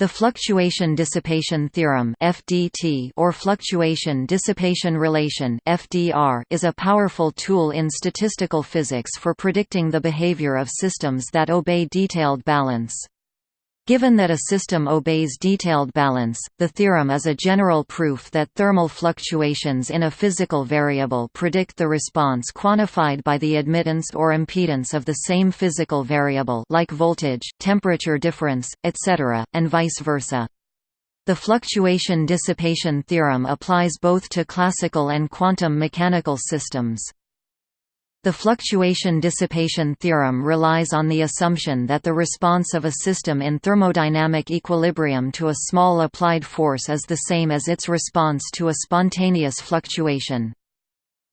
The fluctuation dissipation theorem (FDT) or fluctuation dissipation relation (FDR) is a powerful tool in statistical physics for predicting the behavior of systems that obey detailed balance. Given that a system obeys detailed balance, the theorem is a general proof that thermal fluctuations in a physical variable predict the response quantified by the admittance or impedance of the same physical variable like voltage, temperature difference, etc., and vice versa. The fluctuation dissipation theorem applies both to classical and quantum mechanical systems. The fluctuation dissipation theorem relies on the assumption that the response of a system in thermodynamic equilibrium to a small applied force is the same as its response to a spontaneous fluctuation.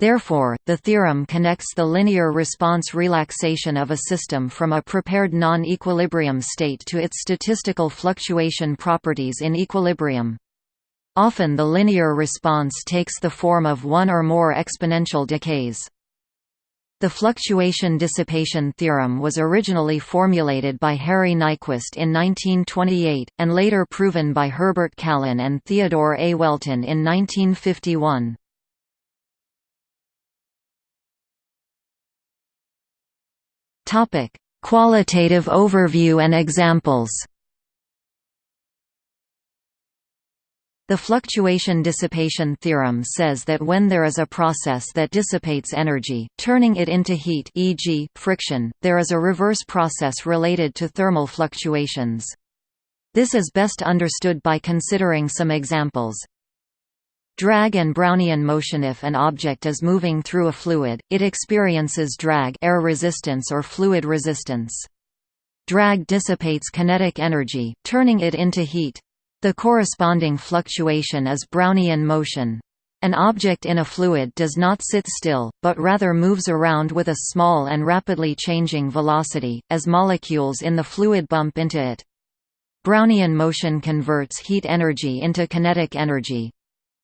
Therefore, the theorem connects the linear response relaxation of a system from a prepared non-equilibrium state to its statistical fluctuation properties in equilibrium. Often the linear response takes the form of one or more exponential decays. The fluctuation dissipation theorem was originally formulated by Harry Nyquist in 1928, and later proven by Herbert Callen and Theodore A. Welton in 1951. Qualitative overview and examples The fluctuation dissipation theorem says that when there is a process that dissipates energy, turning it into heat e.g., friction, there is a reverse process related to thermal fluctuations. This is best understood by considering some examples. Drag and Brownian motion If an object is moving through a fluid, it experiences drag air resistance or fluid resistance. Drag dissipates kinetic energy, turning it into heat. The corresponding fluctuation is Brownian motion. An object in a fluid does not sit still, but rather moves around with a small and rapidly changing velocity, as molecules in the fluid bump into it. Brownian motion converts heat energy into kinetic energy.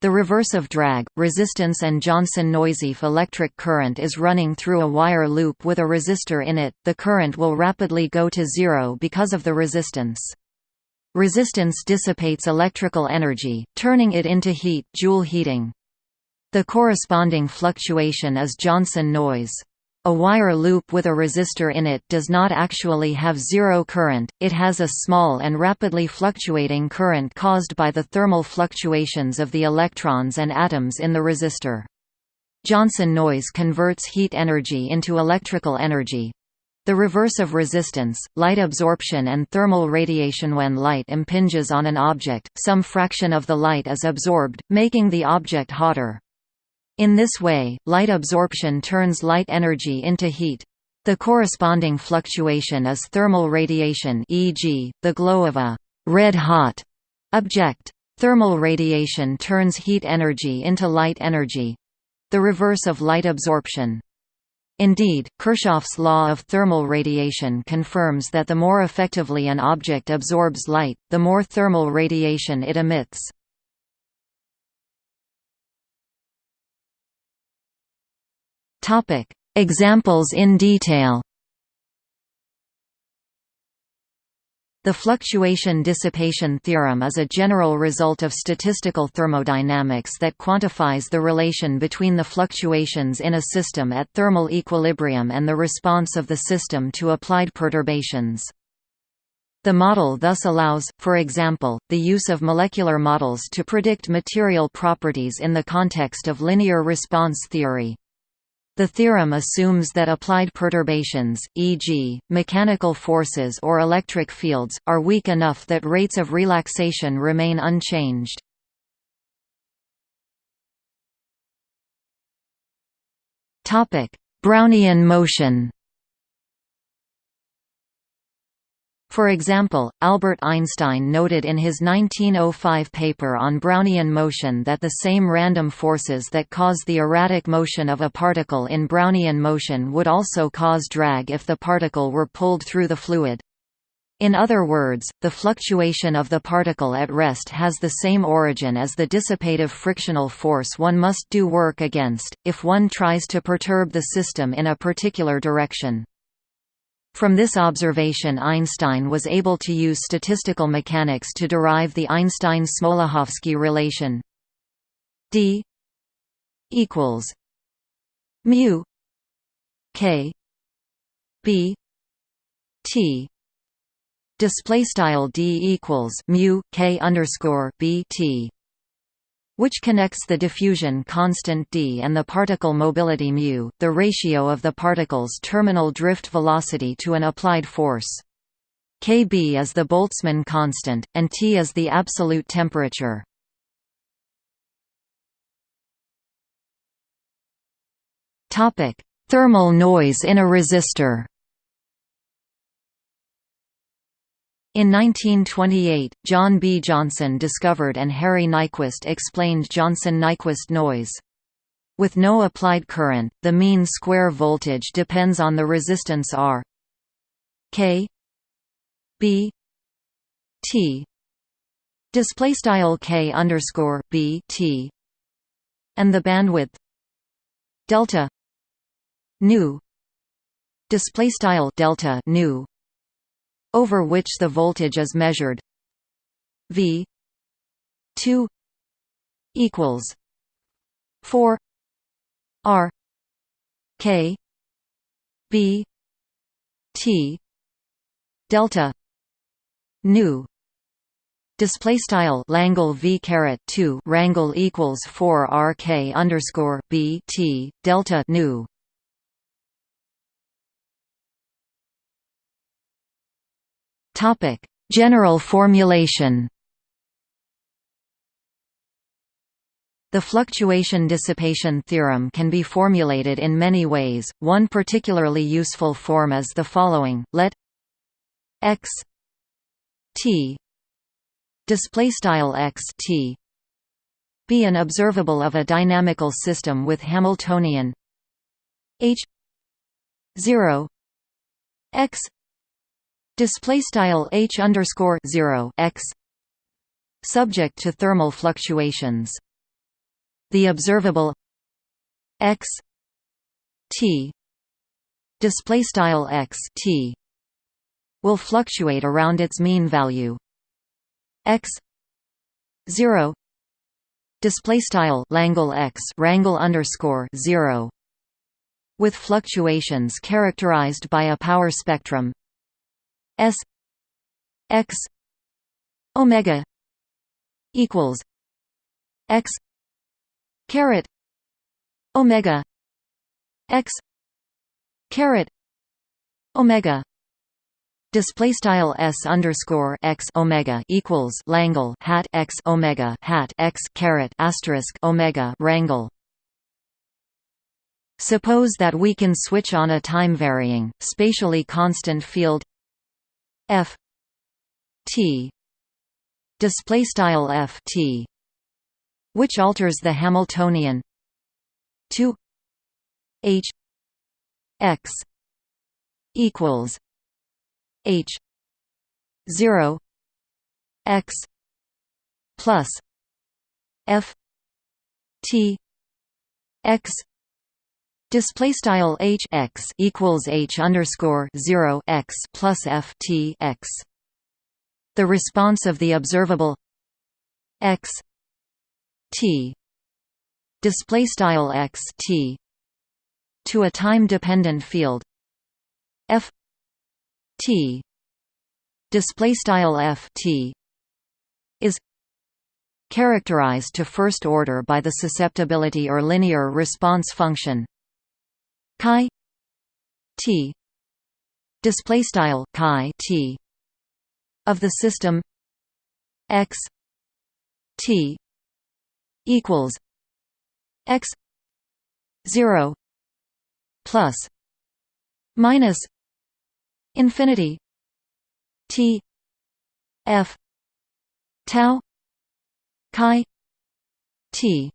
The reverse of drag, resistance and Johnson-Noisy electric current is running through a wire loop with a resistor in it, the current will rapidly go to zero because of the resistance. Resistance dissipates electrical energy, turning it into heat Joule heating. The corresponding fluctuation is Johnson noise. A wire loop with a resistor in it does not actually have zero current, it has a small and rapidly fluctuating current caused by the thermal fluctuations of the electrons and atoms in the resistor. Johnson noise converts heat energy into electrical energy, the reverse of resistance, light absorption and thermal radiation When light impinges on an object, some fraction of the light is absorbed, making the object hotter. In this way, light absorption turns light energy into heat. The corresponding fluctuation is thermal radiation e.g., the glow of a red-hot object. Thermal radiation turns heat energy into light energy. The reverse of light absorption. Indeed, Kirchhoff's law of thermal radiation confirms that the more effectively an object absorbs light, the more thermal radiation it emits. Examples in detail The fluctuation dissipation theorem is a general result of statistical thermodynamics that quantifies the relation between the fluctuations in a system at thermal equilibrium and the response of the system to applied perturbations. The model thus allows, for example, the use of molecular models to predict material properties in the context of linear response theory. The theorem assumes that applied perturbations, e.g., mechanical forces or electric fields, are weak enough that rates of relaxation remain unchanged. Brownian motion For example, Albert Einstein noted in his 1905 paper on Brownian motion that the same random forces that cause the erratic motion of a particle in Brownian motion would also cause drag if the particle were pulled through the fluid. In other words, the fluctuation of the particle at rest has the same origin as the dissipative frictional force one must do work against, if one tries to perturb the system in a particular direction. From this observation Einstein was able to use statistical mechanics to derive the Einstein-Smoluchowski relation. D equals mu k b t. Display style d equals mu k underscore b t which connects the diffusion constant d and the particle mobility mu, the ratio of the particle's terminal drift velocity to an applied force. Kb is the Boltzmann constant, and T is the absolute temperature. Thermal noise in a resistor In 1928, John B. Johnson discovered and Harry Nyquist explained Johnson–Nyquist noise. With no applied current, the mean square voltage depends on the resistance R K B T display style K underscore B T and the bandwidth delta nu display style delta nu over which the voltage is measured. V 2 equals 4 R K B T delta nu Display style Langle V caret two rangle equals four R K underscore B T delta nu Topic: General formulation. The fluctuation dissipation theorem can be formulated in many ways. One particularly useful form is the following: Let x t display style x t be an observable of a dynamical system with Hamiltonian h 0 x display style h underscore 0 x subject to thermal fluctuations. The observable x t display style x t will fluctuate around its mean value. X 0 display style Langle x rangle underscore 0 with fluctuations characterized by a power spectrum S X Omega equals X caret Omega X caret Omega Display style s underscore x omega equals Langle hat x omega hat x caret asterisk omega rangle. Suppose that we can switch on a time varying, spatially constant field f t display style f t which alters the hamiltonian to h x equals h 0 x plus f t x Display style h x equals h underscore zero x plus f t x. The response of the observable x t. Display style x t. To a time dependent field f t. Display style f t is characterized to first order by the susceptibility or linear response function chi t. Display style chi t. of the system x t equals x 0 plus minus infinity t f tau chi t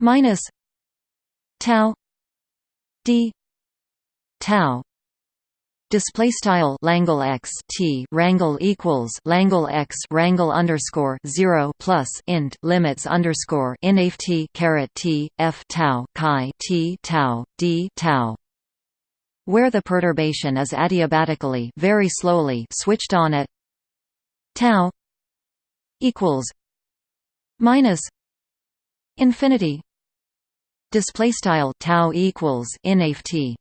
minus tau d tau display style Langle x t rangle equals Langle x rangle underscore zero plus int limits underscore in t caret t f tau chi t tau d tau. where the perturbation is adiabatically very slowly switched on at tau equals minus infinity display style tau equals inft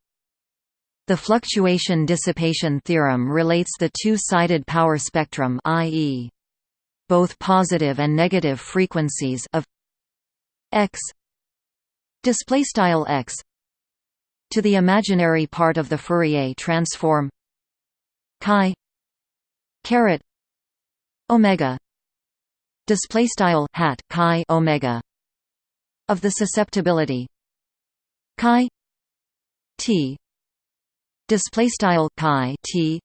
the fluctuation dissipation theorem relates the two-sided power spectrum i.e. both positive and negative frequencies of x. Display style x. To the imaginary part of the Fourier transform. Chi. Caret. Omega. Display style hat chi omega of the susceptibility. Chi t display style chi t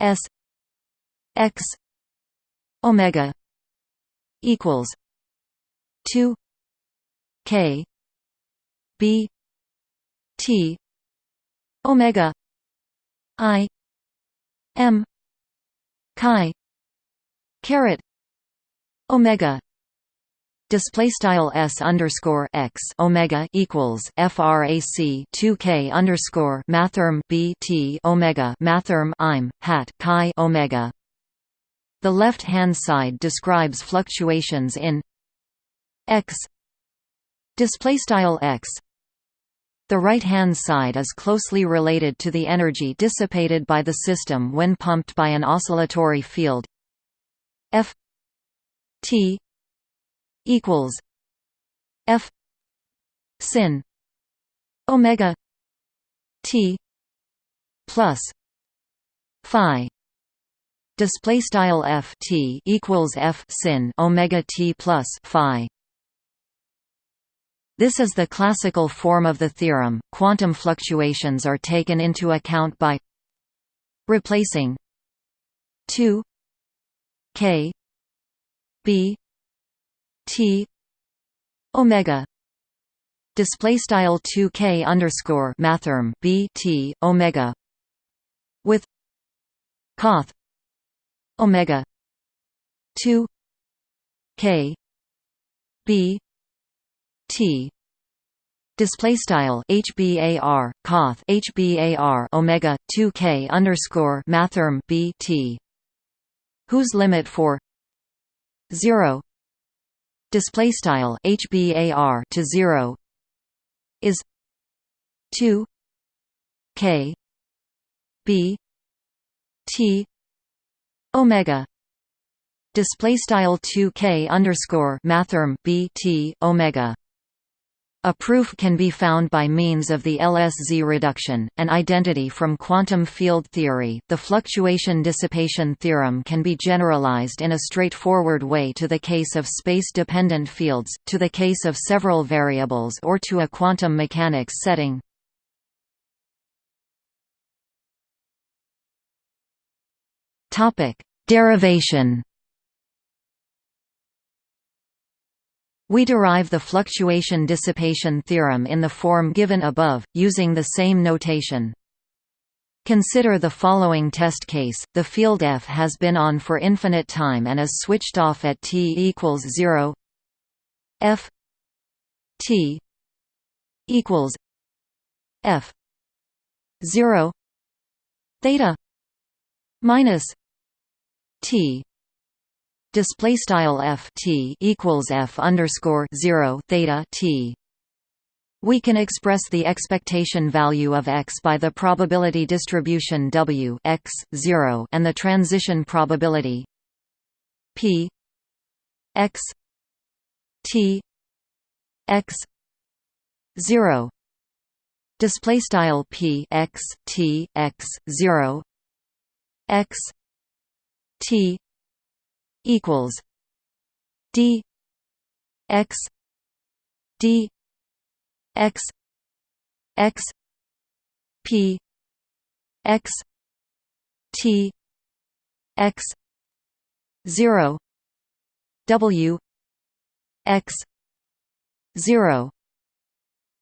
s x omega equals 2 k b t omega i m chi caret omega display style s underscore x omega equals frac 2 k underscore mathrm b t omega mathrm im hat chi omega. The left hand side describes fluctuations in x display style x. The right hand side is closely related to the energy dissipated by the system when pumped by an oscillatory field f t equals F sin omega T plus Phi display style F T equals F sin omega T plus Phi this is the classical form of the theorem. Quantum fluctuations are taken into account by replacing 2 k b T omega. Display style 2k underscore mathrm b t omega. With coth omega 2 k b t. Display style hbar coth hbar omega 2k underscore mathrm b t. Whose limit for 0 display style hbar to 0 is 2 k b t omega. Display style 2 k underscore mathrm b t omega a proof can be found by means of the LSZ reduction, an identity from quantum field theory. The fluctuation dissipation theorem can be generalized in a straightforward way to the case of space-dependent fields, to the case of several variables or to a quantum mechanics setting. Topic: Derivation We derive the fluctuation dissipation theorem in the form given above, using the same notation. Consider the following test case, the field F has been on for infinite time and is switched off at t equals 0 F t equals F 0 theta minus t display style f t equals f underscore zero theta t. We can express the expectation value of x by the probability distribution w x 0 and the transition probability p x t x 0 display style p x t x 0 x t equals d x d x x p x t x 0 w x 0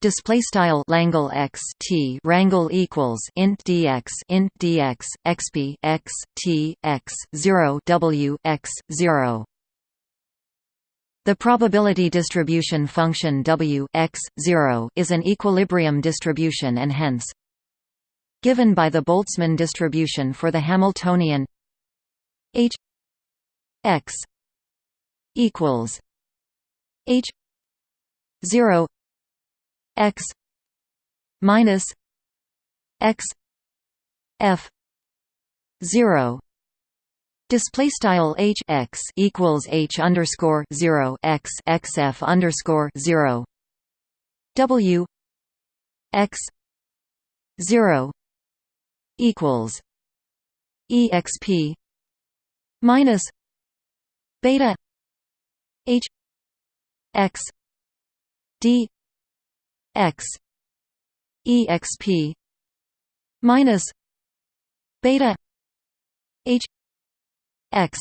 display style Langle x t rangle equals int dx int dx xp x t x 0 w x 0 the probability distribution function w x 0 is an equilibrium distribution and hence given by the Boltzmann distribution for the Hamiltonian H x equals H zero x minus x f zero. Display style h x equals h underscore zero x x f underscore zero. W x zero equals exp minus beta h x d x exp minus beta h x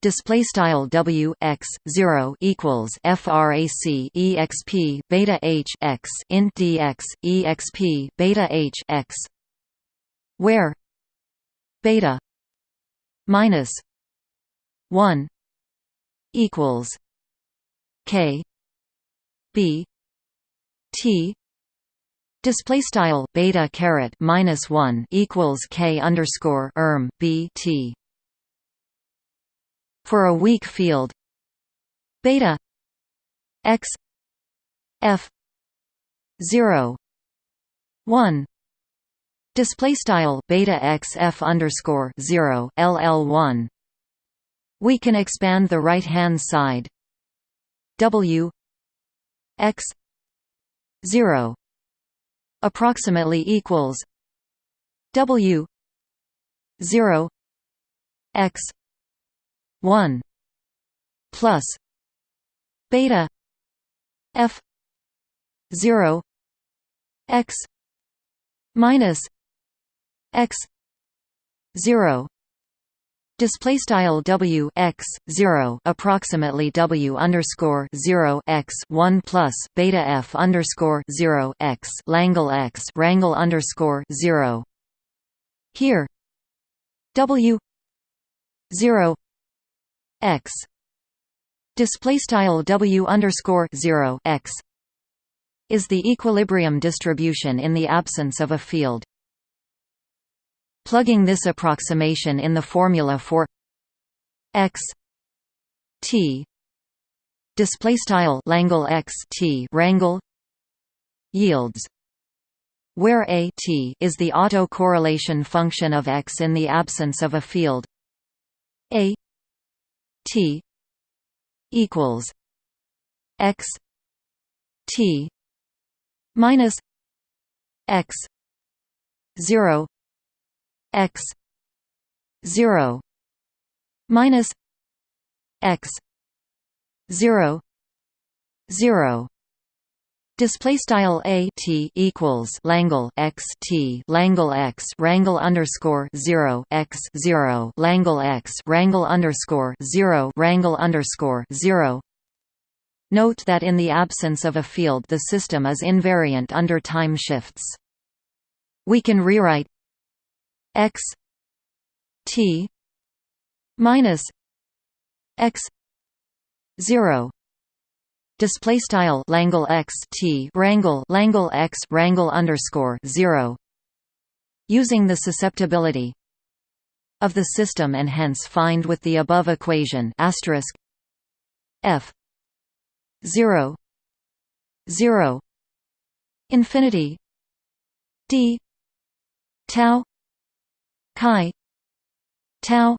display style w x 0 equals frac exp beta h x int dx exp beta h x where beta minus 1 equals k b t display style beta caret minus 1 equals k underscore erm b t. For a weak field beta x f 0 1 display style beta x f underscore 0 ll 1 we can expand the right hand side. W x 0 approximately equals w 0 x 1 plus beta f 0 x minus x 0 Display style W x zero approximately W underscore zero x one plus beta F underscore zero x Langle x rangle underscore zero. Here W zero x display style w underscore 0 x is the equilibrium distribution in the absence of a field. Plugging this approximation in the formula for x t display style Langle x t rangle yields where a t is the autocorrelation function of x in the absence of a field. A T equals X T minus X zero X zero minus X zero zero Display style a t equals Langle x t Langle x rangle underscore zero x zero Langle x rangle underscore zero rangle underscore zero. Note that in the absence of a field, the system is invariant under time shifts. We can rewrite x t minus x zero. Display style Langle X T rangle Langle X rangle underscore 0 using the susceptibility of the system and hence find with the above equation asterisk F 0 0 infinity D tau chi. Tau.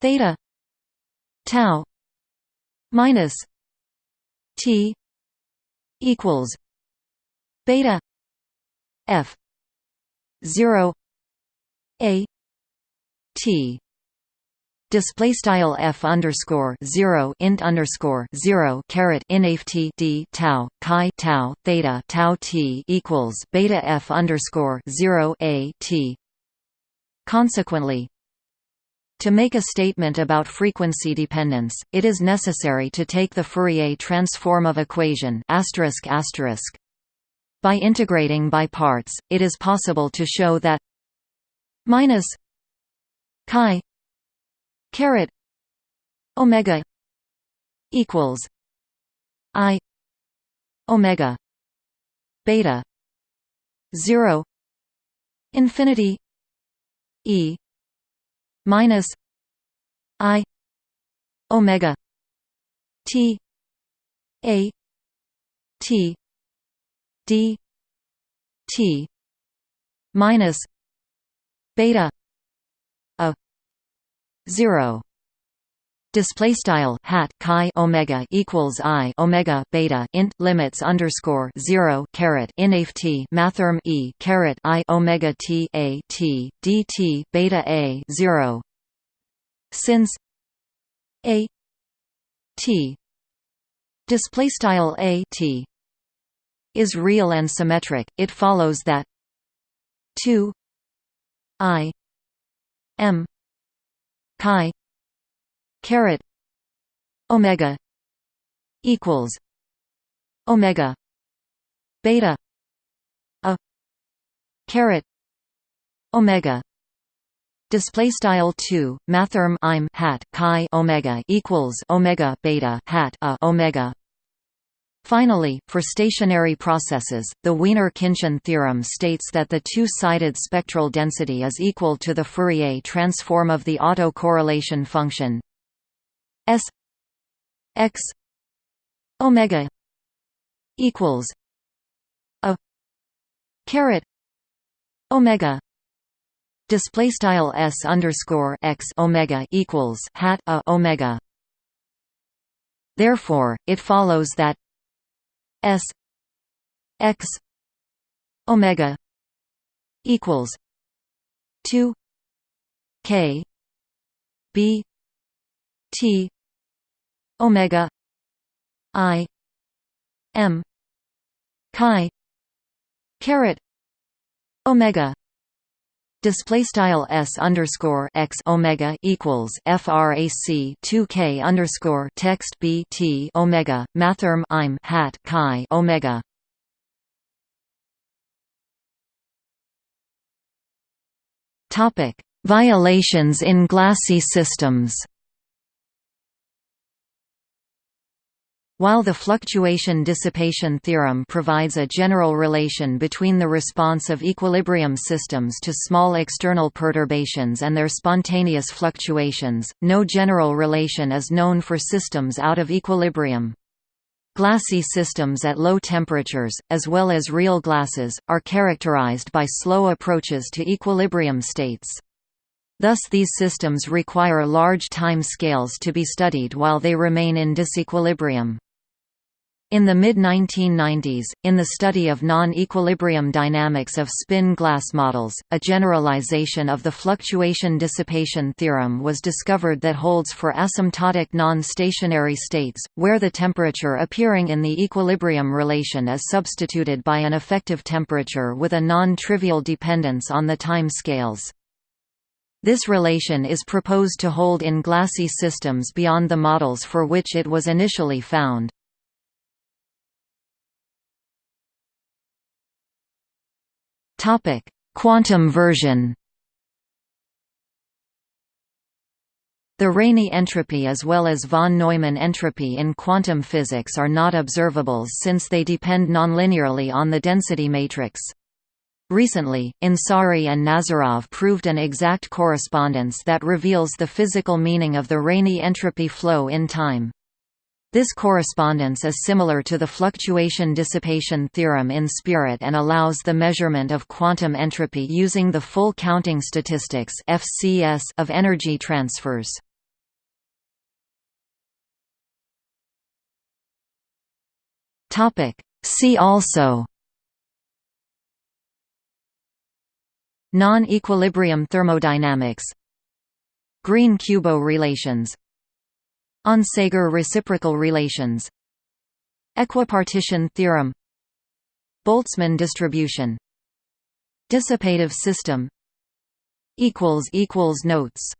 Theta. Tau. Minus T equals beta F zero A T. Display style f underscore zero int underscore zero caret inft d tau chi tau theta tau t equals beta f underscore zero a t. Consequently, to make a statement about frequency dependence, it is necessary to take the Fourier transform of equation By integrating by parts, it is possible to show that minus chi caret omega equals i omega beta 0 infinity e minus i omega t a t d t minus beta a 0 display style hat chi omega equals i omega beta int limits underscore 0 caret inft mathrm e caret i omega t a t dt beta a 0 since a t display style a t is real and symmetric it follows that 2 i m chi caret omega equals omega beta a caret omega display style 2 mathrm im hat chi omega equals omega beta hat a omega. Finally, for stationary processes, the Wiener-Khinchin theorem states that the two-sided spectral density is equal to the Fourier transform of the autocorrelation function S X Omega equals a caret Omega display style S underscore X Omega equals hat a Omega. Therefore it follows that S X Omega equals two K B T omega i m chi caret omega. Display style s underscore x omega equals frac 2 k underscore text b t omega mathrm im hat chi omega. Topic. Violations in glassy systems While the fluctuation-dissipation theorem provides a general relation between the response of equilibrium systems to small external perturbations and their spontaneous fluctuations, no general relation is known for systems out of equilibrium. Glassy systems at low temperatures, as well as real glasses, are characterized by slow approaches to equilibrium states. Thus these systems require large time scales to be studied while they remain in disequilibrium. In the mid-1990s, in the study of non-equilibrium dynamics of spin glass models, a generalization of the fluctuation-dissipation theorem was discovered that holds for asymptotic non-stationary states, where the temperature appearing in the equilibrium relation is substituted by an effective temperature with a non-trivial dependence on the time scales. This relation is proposed to hold in glassy systems beyond the models for which it was initially found. Topic: Quantum version. The Rényi entropy as well as von Neumann entropy in quantum physics are not observables since they depend nonlinearly on the density matrix. Recently, Ansari and Nazarov proved an exact correspondence that reveals the physical meaning of the Rényi entropy flow in time. This correspondence is similar to the fluctuation-dissipation theorem in spirit and allows the measurement of quantum entropy using the full counting statistics (FCS) of energy transfers. See also Non-equilibrium thermodynamics Green-Kubo relations Onsager reciprocal relations. Equipartition theorem. Boltzmann distribution. Dissipative system. Notes